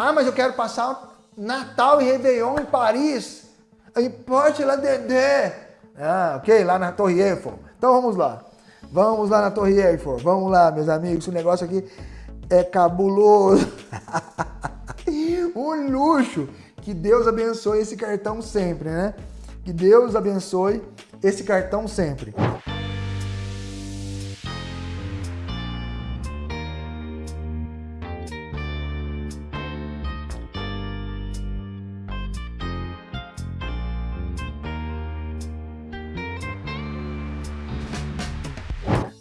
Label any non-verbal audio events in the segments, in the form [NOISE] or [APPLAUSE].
Ah, mas eu quero passar Natal e Réveillon em Paris. Em Porte La Dedé. Ah, ok, lá na Torre Eiffel. Então vamos lá. Vamos lá na Torre Eiffel. Vamos lá, meus amigos. Esse negócio aqui é cabuloso. [LAUGHS] um luxo. Que Deus abençoe esse cartão sempre, né? Que Deus abençoe esse cartão sempre.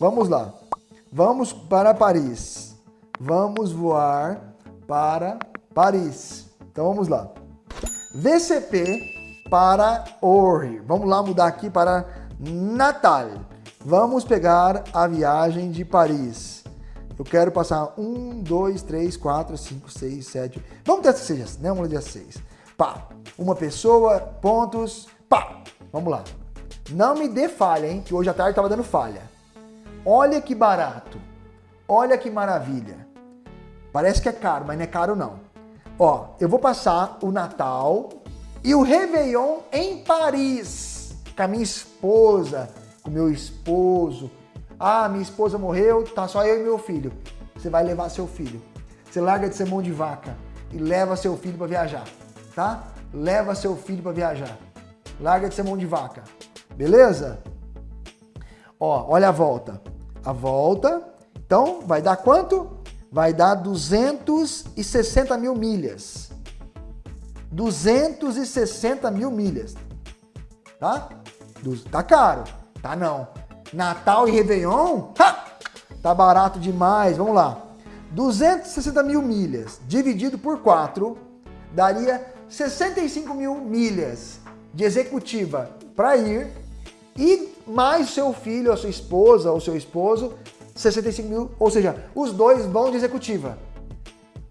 Vamos lá. Vamos para Paris. Vamos voar para Paris. Então vamos lá. VCP para Orly. Vamos lá mudar aqui para Natal. Vamos pegar a viagem de Paris. Eu quero passar um, dois, três, quatro, cinco, seis, sete. Vamos ter seja, né? Vamos dia seis. Pá. Uma pessoa, pontos, pá. Vamos lá. Não me dê falha, hein? Que hoje à tarde estava dando falha. Olha que barato. Olha que maravilha. Parece que é caro, mas não é caro não. Ó, eu vou passar o Natal e o Réveillon em Paris. Com a minha esposa, com o meu esposo. Ah, minha esposa morreu, tá só eu e meu filho. Você vai levar seu filho. Você larga de ser mão de vaca e leva seu filho para viajar, tá? Leva seu filho para viajar. Larga de ser mão de vaca. Beleza? Ó, olha a volta a volta. Então, vai dar quanto? Vai dar 260 mil milhas. 260 mil milhas. Tá? Tá caro. Tá não. Natal e Réveillon? Ha! Tá barato demais. Vamos lá. 260 mil milhas dividido por 4 daria 65 mil milhas de executiva para ir e mais seu filho, a sua esposa ou seu esposo, 65 mil, ou seja, os dois vão de executiva.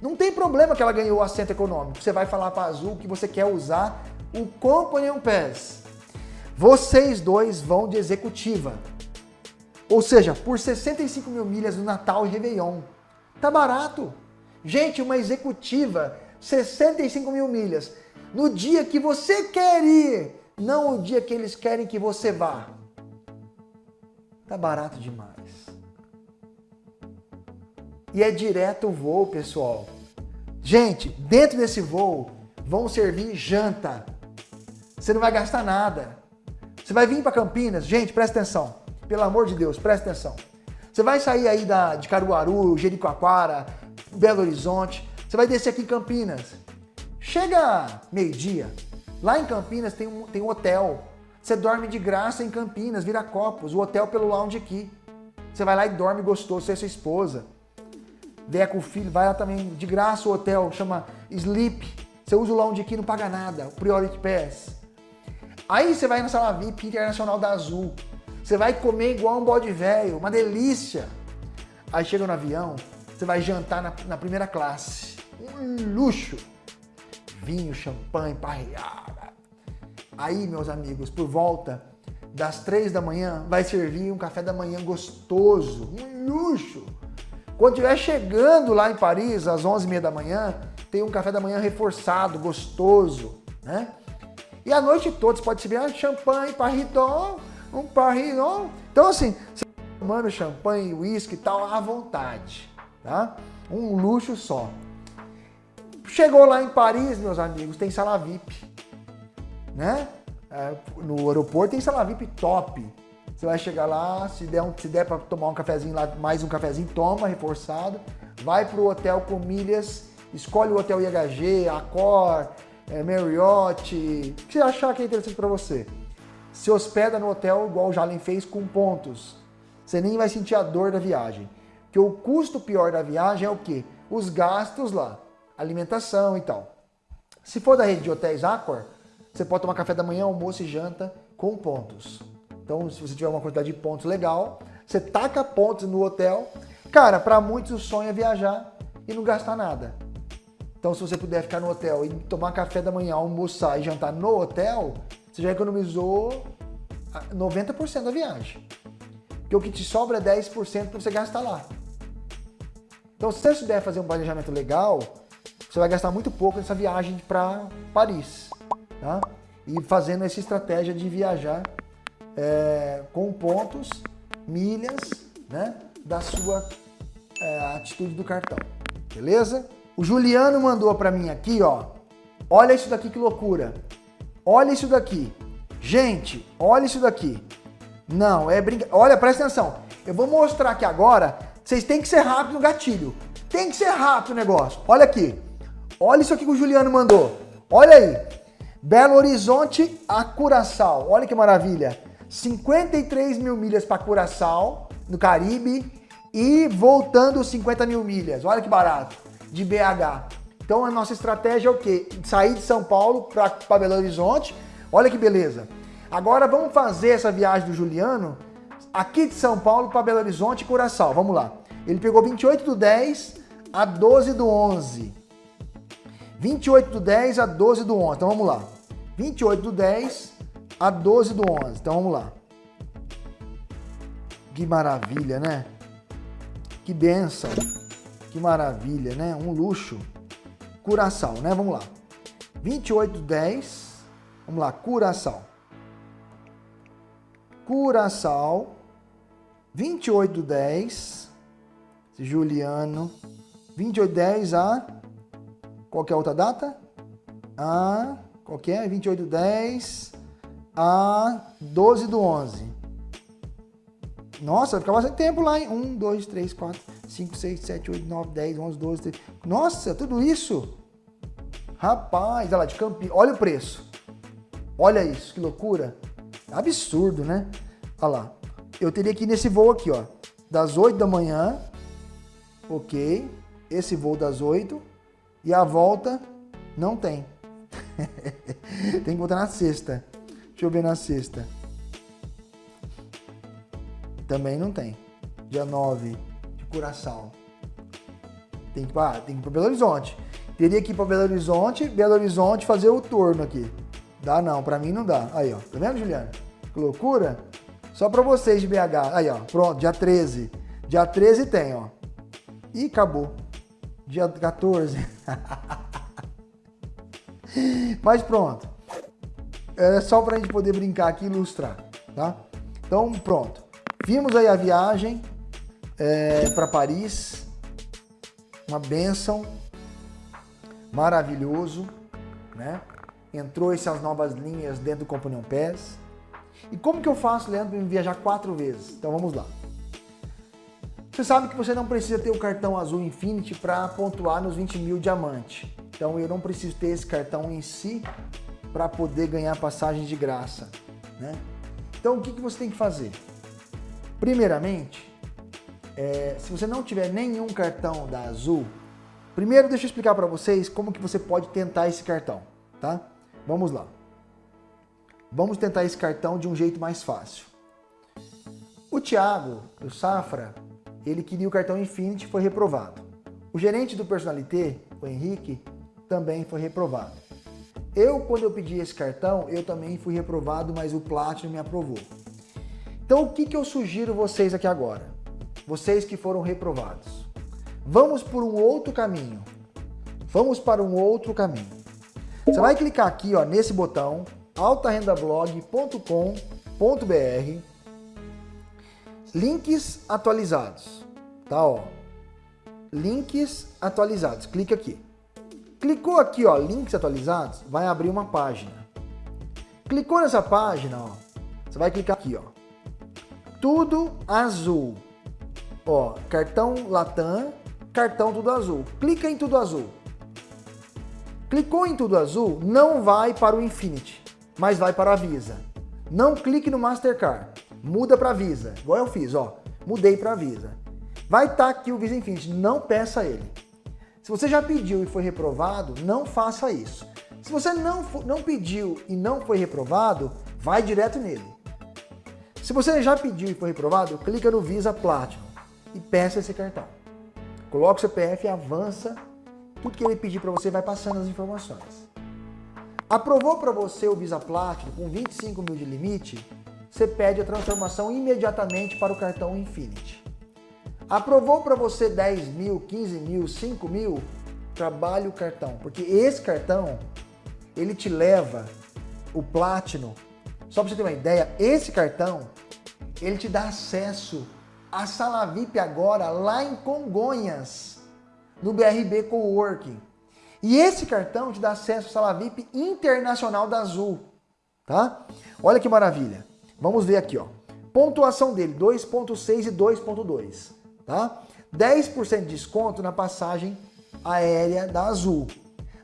Não tem problema que ela ganhou o assento econômico. Você vai falar para a Azul que você quer usar o Companion Pass. Vocês dois vão de executiva. Ou seja, por 65 mil milhas no Natal e Réveillon. Tá barato. Gente, uma executiva, 65 mil milhas. No dia que você quer ir, não o dia que eles querem que você vá. Tá barato demais. E é direto o voo, pessoal. Gente, dentro desse voo vão servir janta. Você não vai gastar nada. Você vai vir para Campinas, gente, presta atenção. Pelo amor de Deus, presta atenção. Você vai sair aí da, de Caruaru, Jericoacoara, Belo Horizonte. Você vai descer aqui em Campinas. Chega meio-dia, Lá em Campinas tem um, tem um hotel. Você dorme de graça em Campinas, vira copos, o hotel pelo lounge aqui. Você vai lá e dorme gostoso, você é sua esposa. Com o filho, vai lá também, de graça o hotel, chama Sleep. Você usa o lounge aqui, não paga nada, o Priority Pass. Aí você vai na sala VIP Internacional da Azul. Você vai comer igual um bode velho, uma delícia. Aí chega no avião, você vai jantar na, na primeira classe. Um luxo vinho, champanhe, parreada. Aí, meus amigos, por volta das três da manhã, vai servir um café da manhã gostoso, um luxo. Quando estiver chegando lá em Paris, às onze e meia da manhã, tem um café da manhã reforçado, gostoso, né? E a noite toda você pode servir um champanhe, parridon, um parridon. Então, assim, você tá tomando champanhe, uísque e tal, à vontade, tá? Um luxo só. Chegou lá em Paris, meus amigos, tem sala VIP, né? É, no aeroporto tem sala VIP top. Você vai chegar lá, se der, um, se der para tomar um cafezinho lá, mais um cafezinho, toma, reforçado. Vai para o hotel com milhas, escolhe o hotel IHG, Accor, é, Marriott, o que você achar que é interessante para você. Se hospeda no hotel igual o Jalen fez com pontos. Você nem vai sentir a dor da viagem. Porque o custo pior da viagem é o quê? Os gastos lá alimentação e tal. Se for da rede de hotéis Accor, você pode tomar café da manhã, almoço e janta com pontos. Então, se você tiver uma quantidade de pontos legal, você taca pontos no hotel. Cara, para muitos o sonho é viajar e não gastar nada. Então, se você puder ficar no hotel e tomar café da manhã, almoçar e jantar no hotel, você já economizou 90% da viagem. Porque o que te sobra é 10% para você gastar lá. Então, se você souber fazer um planejamento legal, você vai gastar muito pouco nessa viagem para Paris, tá? E fazendo essa estratégia de viajar é, com pontos, milhas, né? Da sua é, atitude do cartão, beleza? O Juliano mandou para mim aqui, ó. Olha isso daqui que loucura. Olha isso daqui. Gente, olha isso daqui. Não, é brinca... Olha, presta atenção. Eu vou mostrar aqui agora. Vocês têm que ser rápido no gatilho. Tem que ser rápido o negócio. Olha aqui. Olha isso aqui que o Juliano mandou. Olha aí. Belo Horizonte a Curaçao. Olha que maravilha. 53 mil milhas para Curaçao, no Caribe. E voltando 50 mil milhas. Olha que barato. De BH. Então a nossa estratégia é o quê? Sair de São Paulo para Belo Horizonte. Olha que beleza. Agora vamos fazer essa viagem do Juliano aqui de São Paulo para Belo Horizonte e Curaçao. Vamos lá. Ele pegou 28 do 10 a 12 do 11. 28 do 10 a 12 do 11. Então vamos lá. 28 do 10 a 12 do 11. Então vamos lá. Que maravilha, né? Que benção. Que maravilha, né? Um luxo. Curaçao, né? Vamos lá. 28 do 10. Vamos lá. Curaçao. Curaçao. 28 do 10. Juliano. 28 do 10 a qual é a outra data? A, qual que é? 28 do 10 a 12 do 11. Nossa, vai ficar bastante tempo lá, hein? 1, 2, 3, 4, 5, 6, 7, 8, 9, 10, 11, 12, 13. Nossa, tudo isso? Rapaz, olha lá, de Campinas. Olha o preço. Olha isso, que loucura. Absurdo, né? Olha lá. Eu teria que ir nesse voo aqui, ó. Das 8 da manhã. Ok. Esse voo das 8 e a volta não tem. [LAUGHS] tem que voltar na sexta. Deixa eu ver na sexta. Também não tem. Dia 9 de Curaçao. Tem que, ah, tem que ir para Belo Horizonte. Teria que ir para Belo Horizonte, Belo Horizonte fazer o turno aqui. Dá não, para mim não dá. Aí, ó. Tá vendo, Juliana? Que loucura? Só para vocês de BH. Aí, ó. Pronto, dia 13. Dia 13 tem, ó. E acabou dia 14. [LAUGHS] [LAUGHS] Mas pronto. É só para a gente poder brincar aqui e ilustrar, tá? Então pronto. Vimos aí a viagem é, para Paris. Uma benção. Maravilhoso, né? Entrou essas novas linhas dentro do Companion Pass. E como que eu faço, Leandro, para viajar quatro vezes? Então vamos lá. Você sabe que você não precisa ter o cartão azul Infinity para pontuar nos 20 mil diamante. Então eu não preciso ter esse cartão em si para poder ganhar passagens de graça. Né? Então o que, que você tem que fazer? Primeiramente, é, se você não tiver nenhum cartão da Azul, primeiro deixa eu explicar para vocês como que você pode tentar esse cartão, tá? Vamos lá. Vamos tentar esse cartão de um jeito mais fácil. O Thiago, o Safra, ele queria o cartão Infinity e foi reprovado. O gerente do Personalité, o Henrique, também foi reprovado. Eu, quando eu pedi esse cartão, eu também fui reprovado, mas o Platinum me aprovou. Então, o que, que eu sugiro vocês aqui agora? Vocês que foram reprovados. Vamos por um outro caminho. Vamos para um outro caminho. Você vai clicar aqui ó, nesse botão, altarendablog.com.br Links atualizados, tá? Ó. Links atualizados. Clica aqui. Clicou aqui, ó, links atualizados, vai abrir uma página. Clicou nessa página, ó, você vai clicar aqui, ó. Tudo azul. Ó, cartão Latam, cartão tudo azul. Clica em tudo azul. Clicou em tudo azul, não vai para o Infinity, mas vai para a Visa. Não clique no Mastercard muda para Visa, igual eu fiz, ó, mudei para Visa. Vai estar tá aqui o Visa Infinity, não peça ele. Se você já pediu e foi reprovado, não faça isso. Se você não, não pediu e não foi reprovado, vai direto nele. Se você já pediu e foi reprovado, clica no Visa Platinum e peça esse cartão. Coloca o CPF avança. Tudo que ele pedir para você vai passando as informações. Aprovou para você o Visa Platinum com 25 mil de limite? Você pede a transformação imediatamente para o cartão Infinity. Aprovou para você 10 mil, 15 mil, 5 mil? trabalhe o cartão, porque esse cartão, ele te leva o Platinum. Só para você ter uma ideia, esse cartão, ele te dá acesso à sala VIP agora lá em Congonhas, no BRB Coworking. E esse cartão te dá acesso à sala VIP internacional da Azul, tá? Olha que maravilha. Vamos ver aqui, ó. Pontuação dele, 2.6 e 2.2, tá? 10% de desconto na passagem aérea da Azul.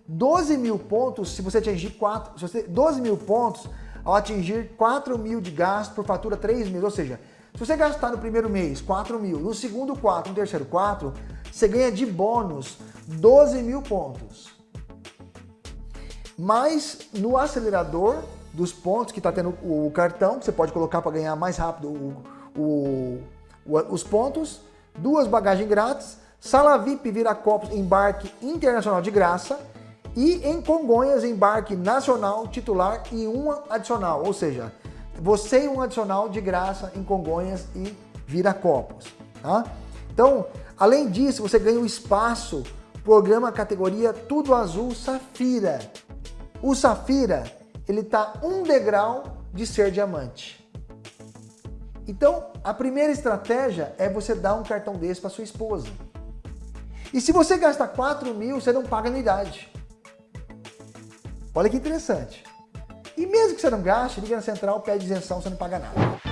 12 mil pontos se você atingir 4, se você, 12 mil pontos ao atingir 4 mil de gasto por fatura 3 mil, ou seja, se você gastar no primeiro mês 4 mil, no segundo 4, no terceiro 4, você ganha de bônus 12 mil pontos. Mas no acelerador dos pontos que está tendo o cartão, que você pode colocar para ganhar mais rápido o, o, o, os pontos, duas bagagens grátis, sala VIP Viracopos embarque internacional de graça e em Congonhas embarque nacional titular e um adicional, ou seja, você e um adicional de graça em Congonhas e Viracopos. Tá? Então, além disso, você ganha o espaço, programa categoria Tudo Azul Safira. O Safira ele está um degrau de ser diamante. Então, a primeira estratégia é você dar um cartão desse para sua esposa. E se você gasta 4 mil, você não paga anuidade. Olha que interessante. E mesmo que você não gaste, liga na central, pede isenção, você não paga nada.